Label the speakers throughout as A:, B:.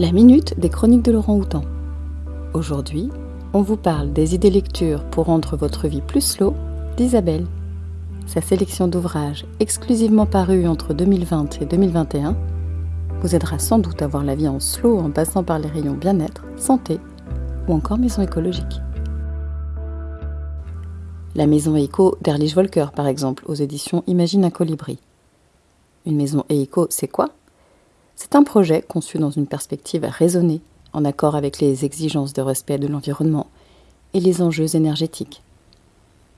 A: La minute des chroniques de Laurent Houtan. Aujourd'hui, on vous parle des idées lectures pour rendre votre vie plus slow d'Isabelle. Sa sélection d'ouvrages exclusivement parus entre 2020 et 2021 vous aidera sans doute à voir la vie en slow en passant par les rayons bien-être, santé ou encore maison écologique. La maison éco d'Erlich Volker, par exemple, aux éditions Imagine un colibri. Une maison éco, c'est quoi? C'est un projet conçu dans une perspective raisonnée, en accord avec les exigences de respect de l'environnement et les enjeux énergétiques.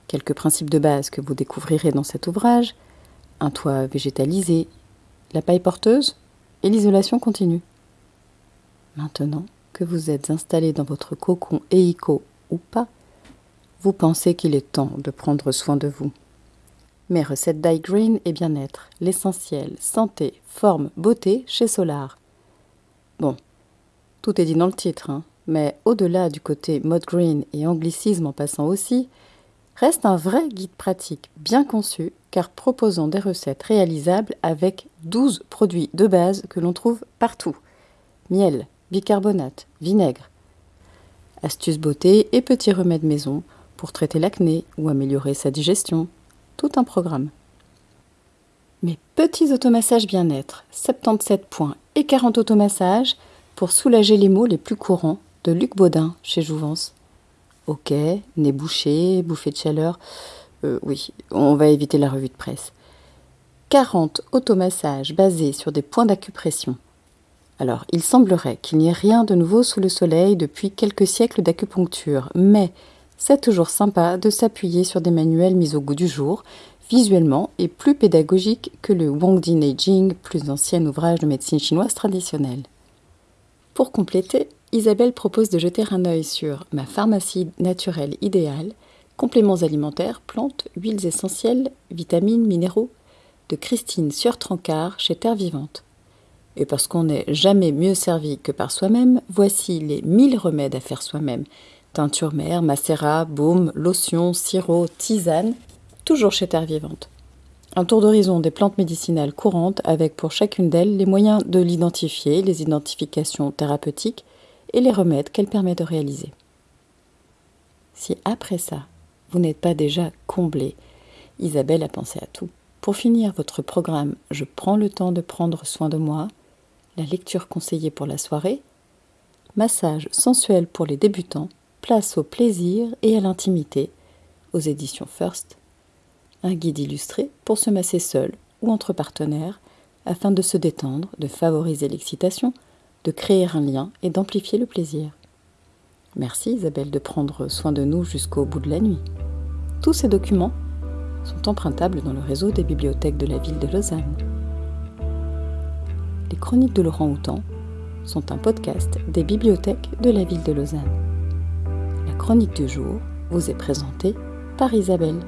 A: Quelques principes de base que vous découvrirez dans cet ouvrage un toit végétalisé, la paille porteuse et l'isolation continue. Maintenant que vous êtes installé dans votre cocon éico ou pas, vous pensez qu'il est temps de prendre soin de vous. Mes recettes green et bien-être, l'essentiel, santé, forme, beauté chez Solar. Bon, tout est dit dans le titre, hein, mais au-delà du côté mode green et anglicisme en passant aussi, reste un vrai guide pratique bien conçu car proposant des recettes réalisables avec 12 produits de base que l'on trouve partout. Miel, bicarbonate, vinaigre. Astuces beauté et petits remèdes maison pour traiter l'acné ou améliorer sa digestion. Tout un programme. Mes petits automassages bien-être, 77 points et 40 automassages pour soulager les maux les plus courants de Luc Baudin chez Jouvence. Ok, nez bouché, bouffée de chaleur. Euh, oui, on va éviter la revue de presse. 40 automassages basés sur des points d'acupression. Alors, il semblerait qu'il n'y ait rien de nouveau sous le soleil depuis quelques siècles d'acupuncture, mais c'est toujours sympa de s'appuyer sur des manuels mis au goût du jour, visuellement et plus pédagogiques que le Wangdi Neijing, plus ancien ouvrage de médecine chinoise traditionnelle. Pour compléter, Isabelle propose de jeter un œil sur ma pharmacie naturelle idéale, compléments alimentaires, plantes, huiles essentielles, vitamines, minéraux, de Christine Surtrancard chez Terre Vivante. Et parce qu'on n'est jamais mieux servi que par soi-même, voici les 1000 remèdes à faire soi-même, teinture mère, macérat, baume, lotion, sirop, tisane, toujours chez Terre Vivante. Un tour d'horizon des plantes médicinales courantes avec pour chacune d'elles les moyens de l'identifier, les identifications thérapeutiques et les remèdes qu'elle permet de réaliser. Si après ça, vous n'êtes pas déjà comblé, Isabelle a pensé à tout. Pour finir votre programme, je prends le temps de prendre soin de moi, la lecture conseillée pour la soirée, massage sensuel pour les débutants, Place au plaisir et à l'intimité aux éditions First. Un guide illustré pour se masser seul ou entre partenaires afin de se détendre, de favoriser l'excitation, de créer un lien et d'amplifier le plaisir. Merci Isabelle de prendre soin de nous jusqu'au bout de la nuit. Tous ces documents sont empruntables dans le réseau des bibliothèques de la ville de Lausanne. Les chroniques de Laurent Houtan sont un podcast des bibliothèques de la ville de Lausanne chronique du jour vous est présentée par Isabelle.